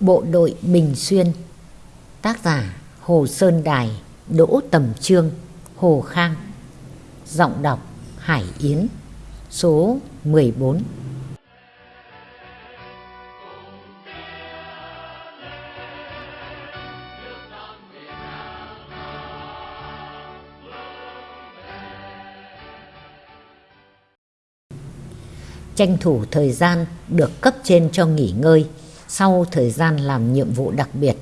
Bộ đội Bình Xuyên. Tác giả Hồ Sơn Đài, Đỗ Tầm Trương, Hồ Khang. Giọng đọc Hải Yến, Số 14 tranh thủ thời gian được cấp trên cho nghỉ ngơi sau thời gian làm nhiệm vụ đặc biệt.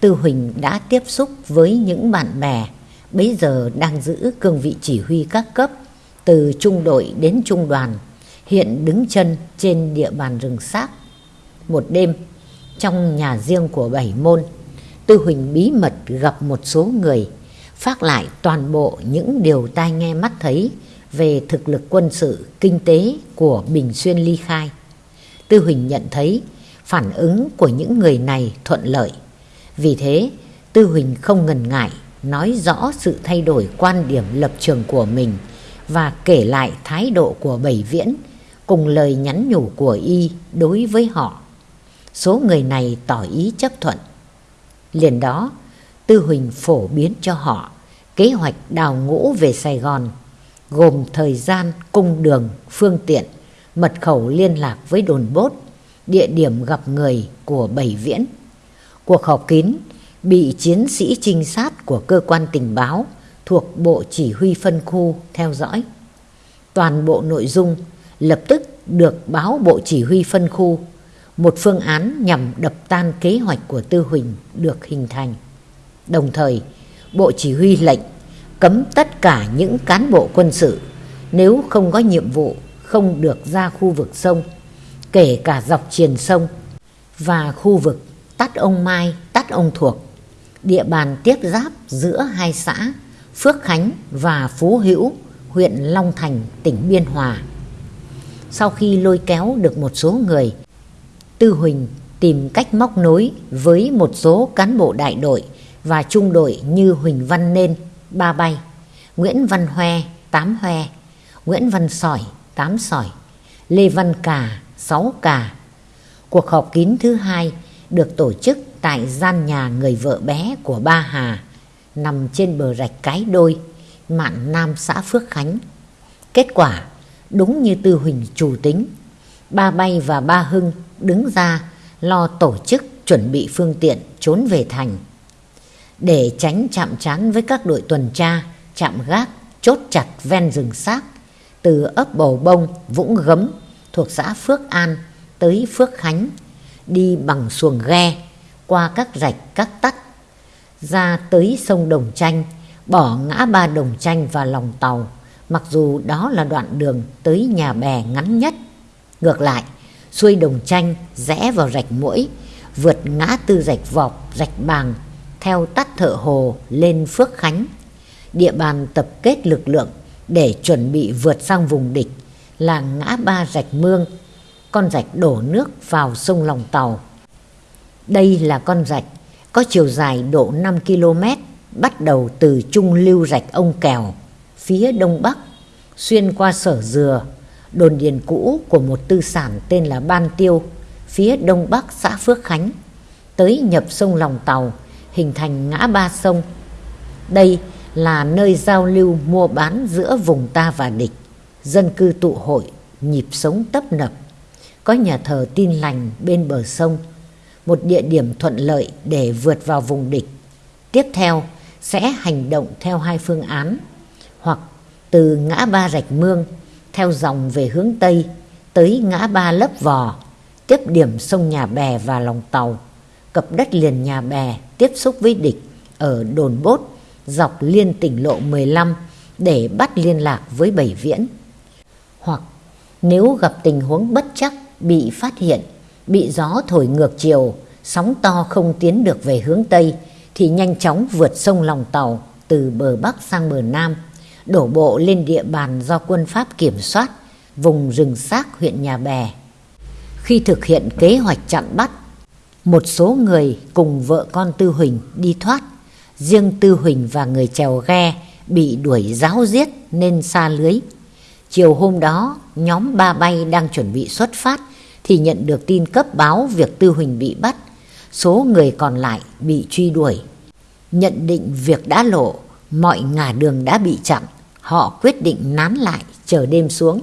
Tư Huỳnh đã tiếp xúc với những bạn bè bấy giờ đang giữ cương vị chỉ huy các cấp từ trung đội đến trung đoàn hiện đứng chân trên địa bàn rừng xác. Một đêm trong nhà riêng của bảy môn Tư Huỳnh bí mật gặp một số người phát lại toàn bộ những điều tai nghe mắt thấy về thực lực quân sự, kinh tế của Bình Xuyên ly khai. Tư Huỳnh nhận thấy phản ứng của những người này thuận lợi. Vì thế, Tư Huỳnh không ngần ngại nói rõ sự thay đổi quan điểm lập trường của mình và kể lại thái độ của Bảy Viễn cùng lời nhắn nhủ của y đối với họ. Số người này tỏ ý chấp thuận. Liền đó, Tư Huỳnh phổ biến cho họ kế hoạch đào ngũ về Sài Gòn gồm thời gian, cung đường, phương tiện, mật khẩu liên lạc với đồn bốt, địa điểm gặp người của Bảy Viễn. Cuộc họp kín bị chiến sĩ trinh sát của cơ quan tình báo thuộc Bộ Chỉ huy phân khu theo dõi. Toàn bộ nội dung lập tức được báo Bộ Chỉ huy phân khu, một phương án nhằm đập tan kế hoạch của Tư Huỳnh được hình thành. Đồng thời, Bộ Chỉ huy lệnh cấm tất cả những cán bộ quân sự nếu không có nhiệm vụ không được ra khu vực sông, kể cả dọc triền sông và khu vực Tắt Ông Mai, Tắt Ông Thuộc, địa bàn tiếp giáp giữa hai xã Phước Khánh và Phú Hữu, huyện Long Thành, tỉnh Biên Hòa. Sau khi lôi kéo được một số người, Tư Huỳnh tìm cách móc nối với một số cán bộ đại đội và trung đội như Huỳnh Văn Nên, ba bay, Nguyễn Văn Hoe, tám Hoe, Nguyễn Văn Sỏi, tám Sỏi, Lê Văn Cà, sáu cả. Cuộc họp kín thứ hai được tổ chức tại gian nhà người vợ bé của ba Hà, nằm trên bờ rạch Cái Đôi, mạn Nam xã Phước Khánh. Kết quả, đúng như Tư Huỳnh chủ tính, ba Bay và ba Hưng đứng ra lo tổ chức chuẩn bị phương tiện trốn về thành để tránh chạm trán với các đội tuần tra, chạm gác, chốt chặt ven rừng xác từ ấp Bầu Bông, Vũng Gấm thuộc xã Phước An tới Phước Khánh, đi bằng xuồng ghe qua các rạch các tắt, ra tới sông Đồng Chanh, bỏ ngã ba Đồng Chanh và lòng tàu, mặc dù đó là đoạn đường tới nhà bè ngắn nhất. Ngược lại, xuôi Đồng Chanh rẽ vào rạch mũi, vượt ngã tư rạch vọc, rạch bàng theo tắt thợ hồ lên Phước Khánh. Địa bàn tập kết lực lượng để chuẩn bị vượt sang vùng địch là ngã ba rạch mương, con rạch đổ nước vào sông Lòng Tàu. Đây là con rạch có chiều dài độ 5 km bắt đầu từ trung lưu rạch ông Kèo, phía đông bắc, xuyên qua sở dừa, đồn điền cũ của một tư sản tên là Ban Tiêu, phía đông bắc xã Phước Khánh, tới nhập sông Lòng Tàu, hình thành ngã ba sông. Đây là nơi giao lưu mua bán giữa vùng ta và địch, dân cư tụ hội, nhịp sống tấp nập. Có nhà thờ tin lành bên bờ sông, một địa điểm thuận lợi để vượt vào vùng địch. Tiếp theo sẽ hành động theo hai phương án, hoặc từ ngã ba rạch mương theo dòng về hướng Tây tới ngã ba lấp vò, tiếp điểm sông Nhà Bè và lòng tàu cập đất liền nhà bè tiếp xúc với địch ở đồn bốt dọc liên tỉnh lộ 15 để bắt liên lạc với Bảy Viễn. Hoặc nếu gặp tình huống bất chắc bị phát hiện, bị gió thổi ngược chiều, sóng to không tiến được về hướng Tây thì nhanh chóng vượt sông lòng tàu từ bờ Bắc sang bờ Nam, đổ bộ lên địa bàn do quân Pháp kiểm soát, vùng rừng xác huyện Nhà Bè. Khi thực hiện kế hoạch chặn bắt một số người cùng vợ con Tư Huỳnh đi thoát. Riêng Tư Huỳnh và người chèo ghe bị đuổi giáo giết nên xa lưới. Chiều hôm đó, nhóm ba bay đang chuẩn bị xuất phát thì nhận được tin cấp báo việc Tư Huỳnh bị bắt. số người còn lại bị truy đuổi. Nhận định việc đã lộ, mọi ngả đường đã bị chặn, họ quyết định nán lại chờ đêm xuống.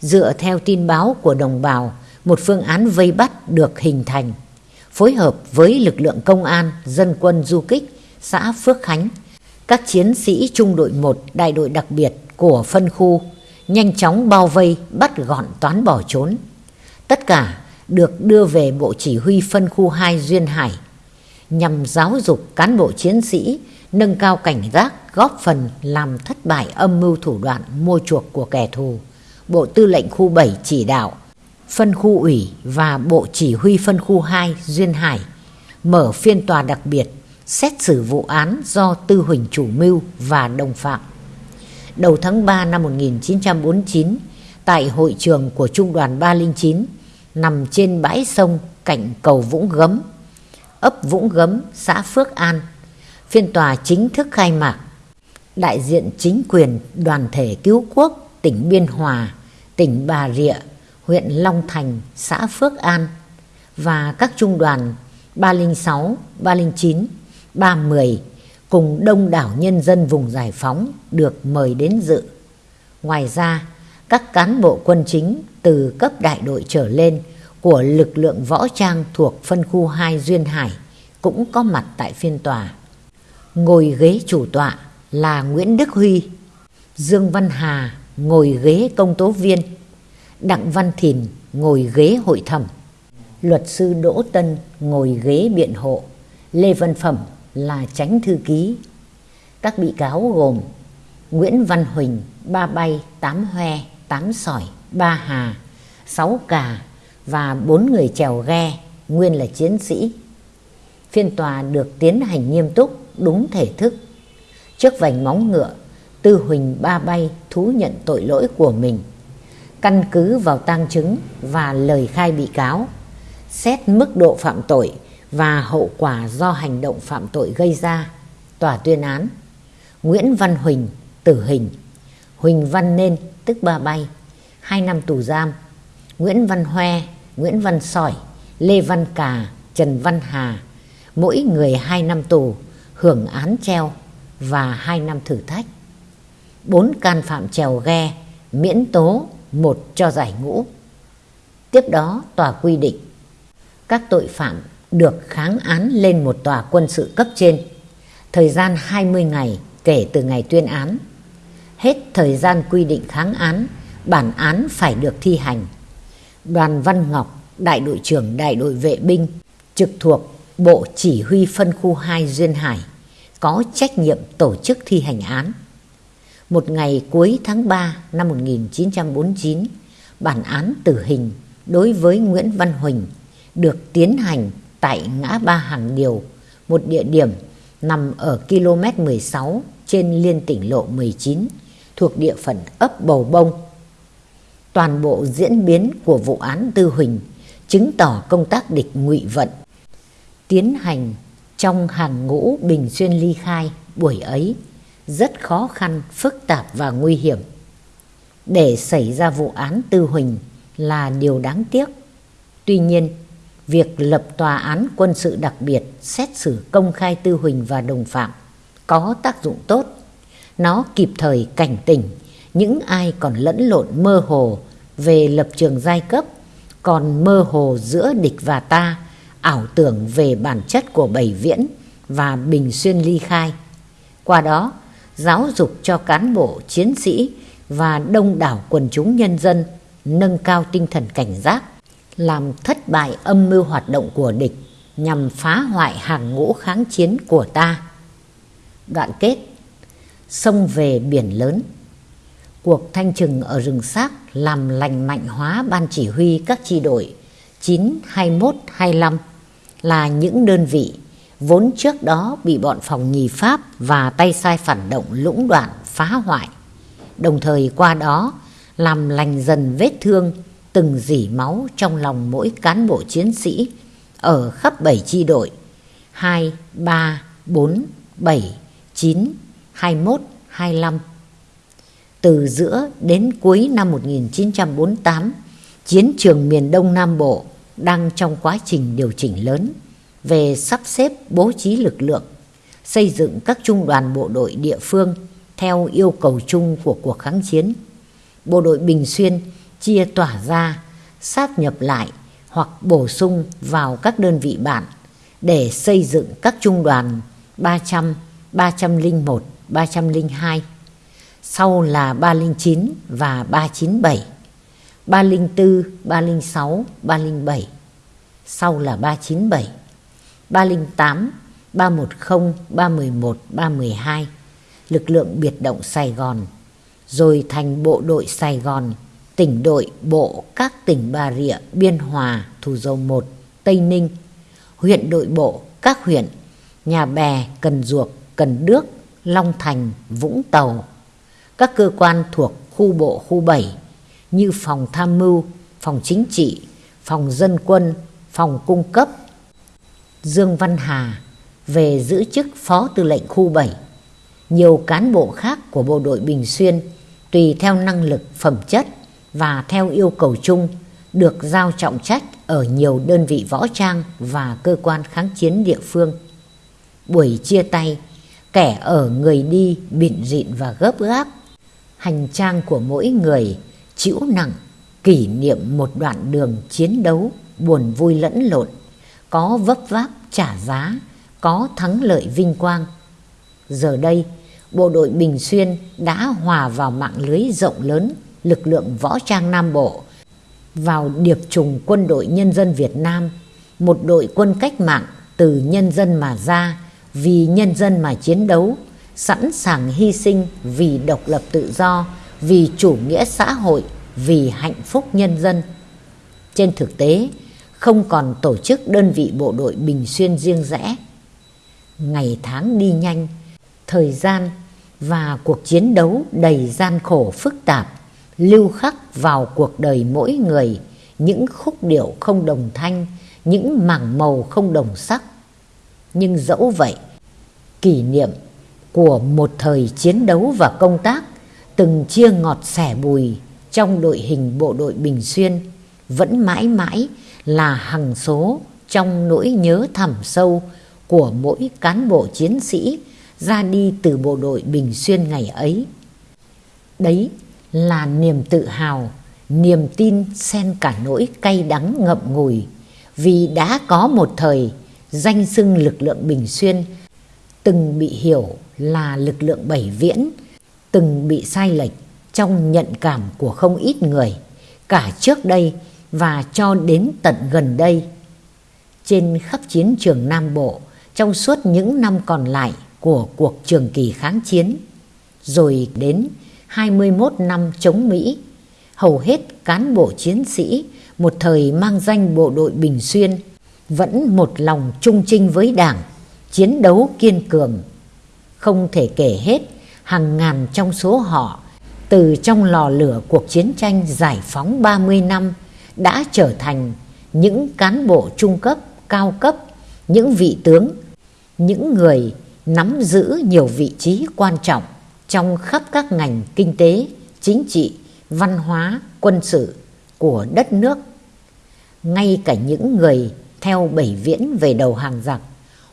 Dựa theo tin báo của đồng bào, một phương án vây bắt được hình thành, phối hợp với lực lượng công an, dân quân du kích, xã Phước Khánh, các chiến sĩ trung đội 1 đại đội đặc biệt của phân khu nhanh chóng bao vây, bắt gọn toán bỏ trốn. Tất cả được đưa về Bộ Chỉ huy phân khu 2 Duyên Hải, nhằm giáo dục cán bộ chiến sĩ, nâng cao cảnh giác, góp phần làm thất bại âm mưu thủ đoạn mua chuộc của kẻ thù. Bộ Tư lệnh khu 7 chỉ đạo phân khu ủy và Bộ Chỉ huy phân khu 2 Duyên Hải mở phiên tòa đặc biệt xét xử vụ án do Tư Huỳnh chủ mưu và đồng phạm. Đầu tháng 3 năm 1949, tại hội trường của Trung đoàn 309, nằm trên bãi sông cạnh cầu Vũng Gấm, ấp Vũng Gấm, xã Phước An, phiên tòa chính thức khai mạc. Đại diện chính quyền đoàn thể cứu quốc tỉnh Biên Hòa, tỉnh Bà Rịa, huyện Long Thành, xã Phước An và các trung đoàn 306, 309, 310 cùng đông đảo nhân dân vùng giải phóng được mời đến dự. Ngoài ra, các cán bộ quân chính từ cấp đại đội trở lên của lực lượng võ trang thuộc phân khu 2 Duyên Hải cũng có mặt tại phiên tòa. Ngồi ghế chủ tọa là Nguyễn Đức Huy, Dương Văn Hà ngồi ghế công tố viên, Đặng Văn Thìn ngồi ghế hội thẩm, luật sư Đỗ Tân ngồi ghế biện hộ, Lê Văn Phẩm là tránh thư ký. Các bị cáo gồm Nguyễn Văn Huỳnh, ba bay, tám hoe, tám sỏi, ba hà, sáu cà và bốn người chèo ghe, nguyên là chiến sĩ. Phiên tòa được tiến hành nghiêm túc, đúng thể thức. Trước vành móng ngựa, Tư Huỳnh ba bay thú nhận tội lỗi của mình. Căn cứ vào tang chứng và lời khai bị cáo, xét mức độ phạm tội và hậu quả do hành động phạm tội gây ra, tòa tuyên án. Nguyễn Văn Huỳnh, tử hình. Huỳnh Văn Nên, tức ba bay, hai năm tù giam. Nguyễn Văn Hoe, Nguyễn Văn Sỏi, Lê Văn Cà, Trần Văn Hà, mỗi người hai năm tù, hưởng án treo và hai năm thử thách. Bốn can phạm trèo ghe, miễn tố, một cho giải ngũ. Tiếp đó, tòa quy định các tội phạm được kháng án lên một tòa quân sự cấp trên. Thời gian 20 ngày kể từ ngày tuyên án. Hết thời gian quy định kháng án, bản án phải được thi hành. Đoàn Văn Ngọc, đại đội trưởng đại đội vệ binh, trực thuộc Bộ Chỉ huy phân khu 2 Duyên Hải, có trách nhiệm tổ chức thi hành án. Một ngày cuối tháng 3 năm 1949, bản án tử hình đối với Nguyễn Văn Huỳnh được tiến hành tại ngã ba Hàng Điều, một địa điểm nằm ở km 16 trên liên tỉnh lộ 19 thuộc địa phận ấp Bầu Bông. Toàn bộ diễn biến của vụ án Tư Huỳnh chứng tỏ công tác địch ngụy vận tiến hành trong hàng ngũ Bình Xuyên ly khai buổi ấy rất khó khăn, phức tạp và nguy hiểm. Để xảy ra vụ án Tư Huỳnh là điều đáng tiếc. Tuy nhiên, việc lập tòa án quân sự đặc biệt xét xử công khai Tư Huỳnh và đồng phạm có tác dụng tốt. Nó kịp thời cảnh tỉnh những ai còn lẫn lộn mơ hồ về lập trường giai cấp, còn mơ hồ giữa địch và ta, ảo tưởng về bản chất của Bảy Viễn và Bình Xuyên ly khai. Qua đó, giáo dục cho cán bộ, chiến sĩ và đông đảo quần chúng nhân dân nâng cao tinh thần cảnh giác làm thất bại âm mưu hoạt động của địch nhằm phá hoại hàng ngũ kháng chiến của ta. Đoạn kết Sông về biển lớn Cuộc thanh trừng ở rừng xác làm lành mạnh hóa ban chỉ huy các chi đội 9, 21, 25 là những đơn vị vốn trước đó bị bọn phòng nhì Pháp và tay sai phản động lũng đoạn phá hoại. Đồng thời qua đó làm lành dần vết thương từng dỉ máu trong lòng mỗi cán bộ chiến sĩ ở khắp bảy chi đội 2, 3, 4, 7, 9, 21, 25. Từ giữa đến cuối năm 1948, chiến trường miền Đông Nam Bộ đang trong quá trình điều chỉnh lớn. về sắp xếp bố trí lực lượng, xây dựng các trung đoàn bộ đội địa phương theo yêu cầu chung của cuộc kháng chiến. Bộ đội Bình Xuyên chia tỏa ra, sáp nhập lại hoặc bổ sung vào các đơn vị bạn để xây dựng các trung đoàn 300, 301, 302. Sau là 309 và 397. 304, 306, 307. Sau là 397. 308, 310, 311, 312. Lực lượng biệt động Sài Gòn. Rồi thành bộ đội Sài Gòn, tỉnh đội bộ các tỉnh Bà Rịa, Biên Hòa, Thủ Dầu Một, Tây Ninh, huyện đội bộ các huyện Nhà Bè, Cần Duộc, Cần Đước, Long Thành, Vũng Tàu, các cơ quan thuộc khu bộ khu 7 như phòng tham mưu, phòng chính trị, phòng dân quân, phòng cung cấp. Dương Văn Hà về giữ chức phó tư lệnh khu 7. Nhiều cán bộ khác của bộ đội Bình Xuyên tùy theo năng lực phẩm chất và theo yêu cầu chung được giao trọng trách ở nhiều đơn vị võ trang và cơ quan kháng chiến địa phương. Buổi chia tay, kẻ ở người đi bịn rịn và gấp gáp. Hành trang của mỗi người chịu nặng kỷ niệm một đoạn đường chiến đấu buồn vui lẫn lộn, có vấp váp trả giá, có thắng lợi vinh quang. Giờ đây, bộ đội Bình Xuyên đã hòa vào mạng lưới rộng lớn lực lượng võ trang Nam Bộ, vào điệp trùng quân đội nhân dân Việt Nam, một đội quân cách mạng từ nhân dân mà ra, vì nhân dân mà chiến đấu, sẵn sàng hy sinh vì độc lập tự do, vì chủ nghĩa xã hội, vì hạnh phúc nhân dân. Trên thực tế, không còn tổ chức đơn vị bộ đội Bình Xuyên riêng rẽ. Ngày tháng đi nhanh, thời gian và cuộc chiến đấu đầy gian khổ phức tạp lưu khắc vào cuộc đời mỗi người những khúc điệu không đồng thanh, những mảng màu không đồng sắc. Nhưng dẫu vậy, kỷ niệm của một thời chiến đấu và công tác từng chia ngọt sẻ bùi trong đội hình bộ đội Bình Xuyên vẫn mãi mãi là hằng số trong nỗi nhớ thẳm sâu của mỗi cán bộ chiến sĩ ra đi từ bộ đội Bình Xuyên ngày ấy. Đấy là niềm tự hào, niềm tin xen cả nỗi cay đắng ngậm ngùi vì đã có một thời danh xưng lực lượng Bình Xuyên từng bị hiểu là lực lượng Bảy Viễn, từng bị sai lệch trong nhận cảm của không ít người, cả trước đây và cho đến tận gần đây. Trên khắp chiến trường Nam Bộ, trong suốt những năm còn lại của cuộc trường kỳ kháng chiến, rồi đến 21 năm chống Mỹ, hầu hết cán bộ chiến sĩ một thời mang danh bộ đội Bình Xuyên vẫn một lòng trung trinh với đảng, chiến đấu kiên cường. Không thể kể hết hàng ngàn trong số họ từ trong lò lửa cuộc chiến tranh giải phóng 30 năm đã trở thành những cán bộ trung cấp, cao cấp, những vị tướng, những người nắm giữ nhiều vị trí quan trọng trong khắp các ngành kinh tế, chính trị, văn hóa, quân sự của đất nước. Ngay cả những người theo bảy viễn về đầu hàng giặc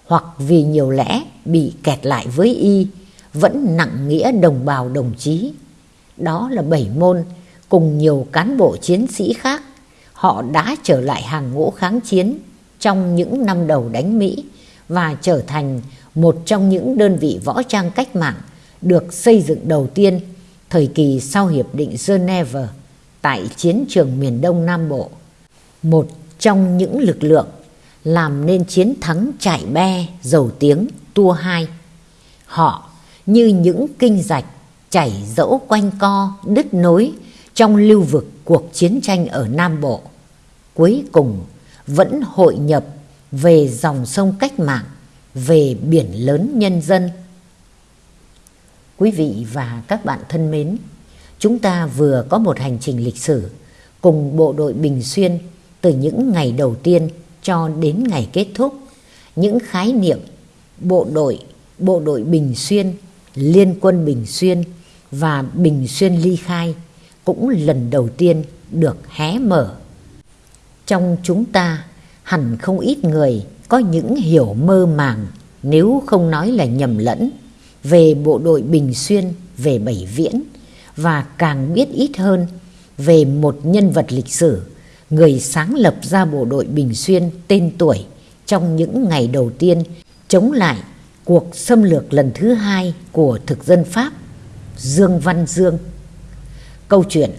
hoặc vì nhiều lẽ bị kẹt lại với y vẫn nặng nghĩa đồng bào đồng chí. Đó là bảy môn cùng nhiều cán bộ chiến sĩ khác họ đã trở lại hàng ngũ kháng chiến trong những năm đầu đánh Mỹ và trở thành một trong những đơn vị võ trang cách mạng được xây dựng đầu tiên thời kỳ sau Hiệp định Geneva tại chiến trường miền Đông Nam Bộ. Một trong những lực lượng làm nên chiến thắng trải be dầu tiếng tua hai. Họ như những kinh rạch chảy dẫu quanh co đứt nối trong lưu vực cuộc chiến tranh ở Nam Bộ. Cuối cùng vẫn hội nhập về dòng sông cách mạng, về biển lớn nhân dân. Quý vị và các bạn thân mến, chúng ta vừa có một hành trình lịch sử cùng bộ đội Bình Xuyên từ những ngày đầu tiên cho đến ngày kết thúc. Những khái niệm bộ đội, bộ đội Bình Xuyên, Liên quân Bình Xuyên và Bình Xuyên ly khai cũng lần đầu tiên được hé mở. Trong chúng ta hẳn không ít người có những hiểu mơ màng nếu không nói là nhầm lẫn về bộ đội Bình Xuyên, về Bảy Viễn và càng biết ít hơn về một nhân vật lịch sử, người sáng lập ra bộ đội Bình Xuyên tên tuổi trong những ngày đầu tiên chống lại cuộc xâm lược lần thứ hai của thực dân Pháp, Dương Văn Dương. Câu chuyện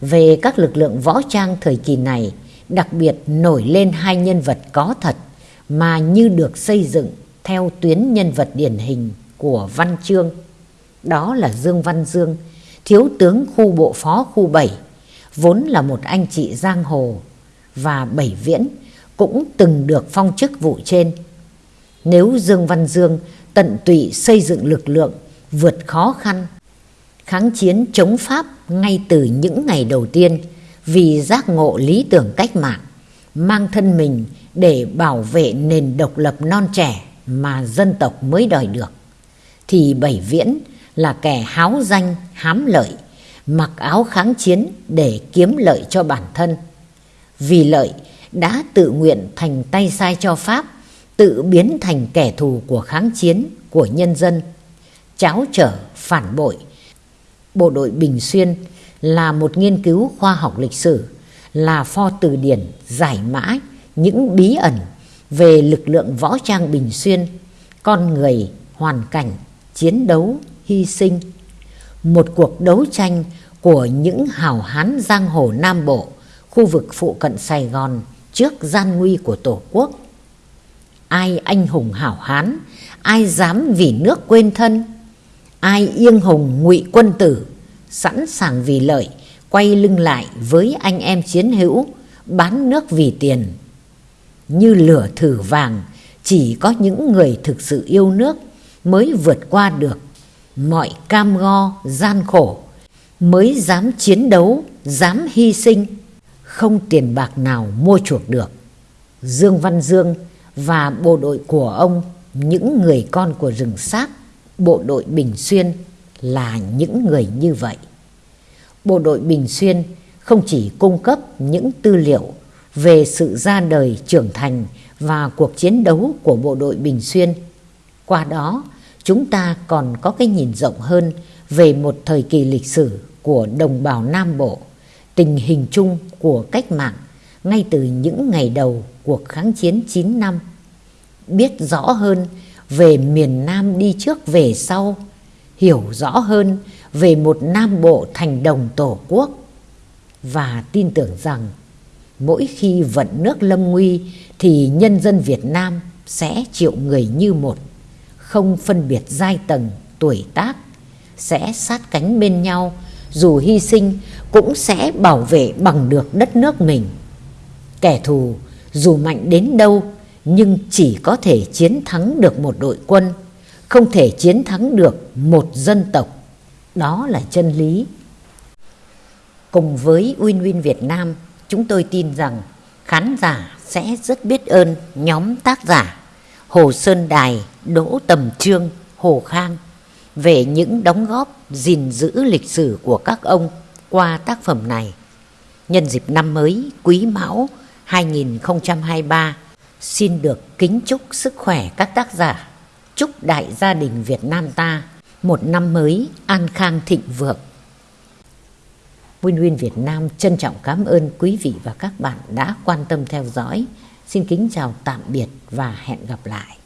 về các lực lượng võ trang thời kỳ này đặc biệt nổi lên hai nhân vật có thật mà như được xây dựng theo tuyến nhân vật điển hình của Văn Chương. Đó là Dương Văn Dương, thiếu tướng khu bộ phó khu 7, vốn là một anh chị giang hồ, và Bảy Viễn cũng từng được phong chức vụ trên. Nếu Dương Văn Dương tận tụy xây dựng lực lượng vượt khó khăn, kháng chiến chống Pháp ngay từ những ngày đầu tiên vì giác ngộ lý tưởng cách mạng, mang thân mình để bảo vệ nền độc lập non trẻ mà dân tộc mới đòi được, thì Bảy Viễn là kẻ háo danh, hám lợi, mặc áo kháng chiến để kiếm lợi cho bản thân. Vì lợi đã tự nguyện thành tay sai cho Pháp, tự biến thành kẻ thù của kháng chiến, của nhân dân, cháo trở, phản bội. Bộ đội Bình Xuyên là một nghiên cứu khoa học lịch sử, là pho từ điển giải mã những bí ẩn về lực lượng võ trang Bình Xuyên, con người, hoàn cảnh, chiến đấu, hy sinh. Một cuộc đấu tranh của những hào hán giang hồ Nam Bộ, khu vực phụ cận Sài Gòn trước gian nguy của Tổ quốc. Ai anh hùng hảo hán, ai dám vì nước quên thân, ai yên hùng ngụy quân tử, sẵn sàng vì lợi, quay lưng lại với anh em chiến hữu, bán nước vì tiền. Như lửa thử vàng, chỉ có những người thực sự yêu nước mới vượt qua được mọi cam go, gian khổ, mới dám chiến đấu, dám hy sinh, không tiền bạc nào mua chuộc được. Dương Văn Dương và bộ đội của ông, những người con của rừng xác, bộ đội Bình Xuyên là những người như vậy. Bộ đội Bình Xuyên không chỉ cung cấp những tư liệu về sự ra đời trưởng thành và cuộc chiến đấu của bộ đội Bình Xuyên. Qua đó, chúng ta còn có cái nhìn rộng hơn về một thời kỳ lịch sử của đồng bào Nam Bộ, tình hình chung của cách mạng ngay từ những ngày đầu cuộc kháng chiến 9 năm. Biết rõ hơn về miền Nam đi trước về sau, hiểu rõ hơn về một Nam Bộ thành đồng Tổ quốc và tin tưởng rằng mỗi khi vận nước lâm nguy thì nhân dân Việt Nam sẽ chịu người như một, không phân biệt giai tầng, tuổi tác, sẽ sát cánh bên nhau, dù hy sinh cũng sẽ bảo vệ bằng được đất nước mình. Kẻ thù dù mạnh đến đâu nhưng chỉ có thể chiến thắng được một đội quân, không thể chiến thắng được một dân tộc. Đó là chân lý. Cùng với Win Win Việt Nam, chúng tôi tin rằng khán giả sẽ rất biết ơn nhóm tác giả Hồ Sơn Đài, Đỗ Tầm Trương, Hồ Khang về những đóng góp gìn giữ lịch sử của các ông qua tác phẩm này. Nhân dịp năm mới Quý Mão 2023, xin được kính chúc sức khỏe các tác giả, chúc đại gia đình Việt Nam ta một năm mới an khang thịnh vượng. Win Win Việt Nam trân trọng cảm ơn quý vị và các bạn đã quan tâm theo dõi. Xin kính chào tạm biệt và hẹn gặp lại.